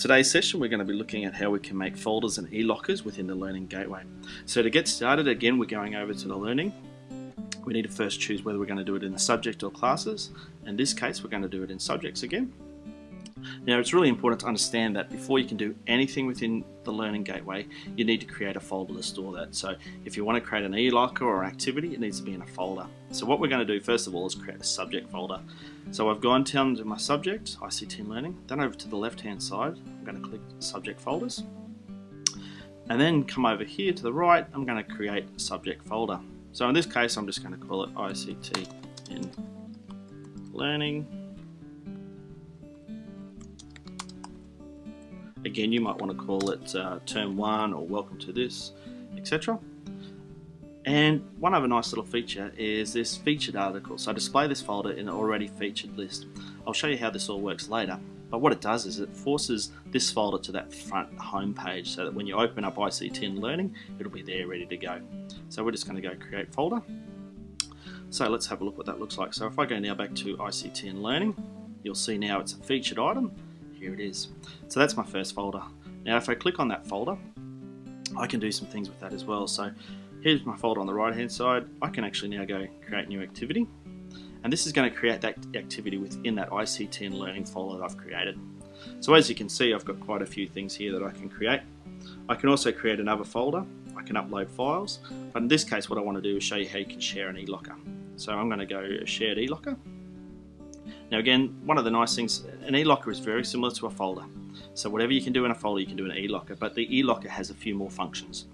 Today's session we're going to be looking at how we can make folders and e-lockers within the Learning Gateway. So to get started again we're going over to the Learning. We need to first choose whether we're going to do it in the subject or classes. In this case we're going to do it in subjects again. Now it's really important to understand that before you can do anything within the Learning Gateway, you need to create a folder to store that. So if you want to create an e-locker or activity, it needs to be in a folder. So what we're going to do first of all is create a subject folder. So I've gone down to my subject, ICT Learning, then over to the left hand side, I'm going to click subject folders. And then come over here to the right, I'm going to create a subject folder. So in this case, I'm just going to call it ICT in Learning Again, you might want to call it uh, term one or welcome to this, etc. And one other nice little feature is this featured article. So display this folder in an already featured list. I'll show you how this all works later. But what it does is it forces this folder to that front home page so that when you open up ICT and Learning, it'll be there ready to go. So we're just going to go create folder. So let's have a look what that looks like. So if I go now back to ICT and Learning, you'll see now it's a featured item here it is. So that's my first folder. Now if I click on that folder, I can do some things with that as well. So here's my folder on the right hand side. I can actually now go create new activity. And this is going to create that activity within that ICT and learning folder that I've created. So as you can see, I've got quite a few things here that I can create. I can also create another folder. I can upload files. But in this case, what I want to do is show you how you can share an e-locker. So I'm going to go shared e-locker. Now again, one of the nice things, an e-locker is very similar to a folder. So whatever you can do in a folder, you can do in an e-locker, but the e-locker has a few more functions.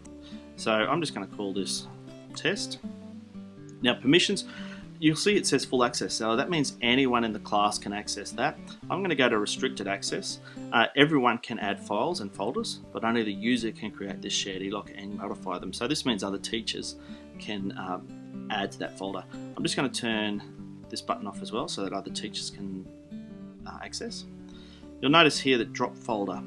So I'm just going to call this test. Now permissions, you'll see it says full access. So that means anyone in the class can access that. I'm going to go to restricted access. Uh, everyone can add files and folders, but only the user can create this shared e-locker and modify them. So this means other teachers can um, add to that folder. I'm just going to turn this button off as well so that other teachers can uh, access. You'll notice here that drop folder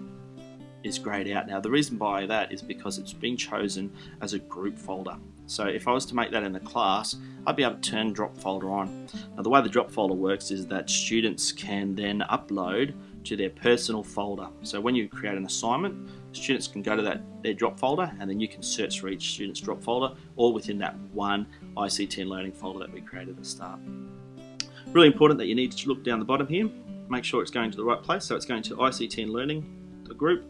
is grayed out now. The reason by that is because it's been chosen as a group folder. So if I was to make that in the class, I'd be able to turn drop folder on. Now the way the drop folder works is that students can then upload to their personal folder. So when you create an assignment, students can go to that their drop folder and then you can search for each student's drop folder all within that one ICT and learning folder that we created at the start. Really important that you need to look down the bottom here, make sure it's going to the right place. So it's going to ICT and Learning, the group,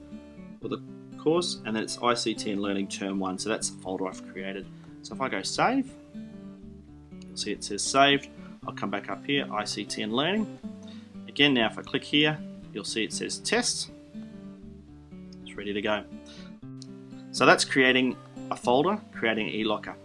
or the course, and then it's ICT and Learning Term 1. So that's the folder I've created. So if I go save, you'll see it says saved. I'll come back up here, ICT and Learning. Again, now if I click here, you'll see it says test. It's ready to go. So that's creating a folder, creating e-locker.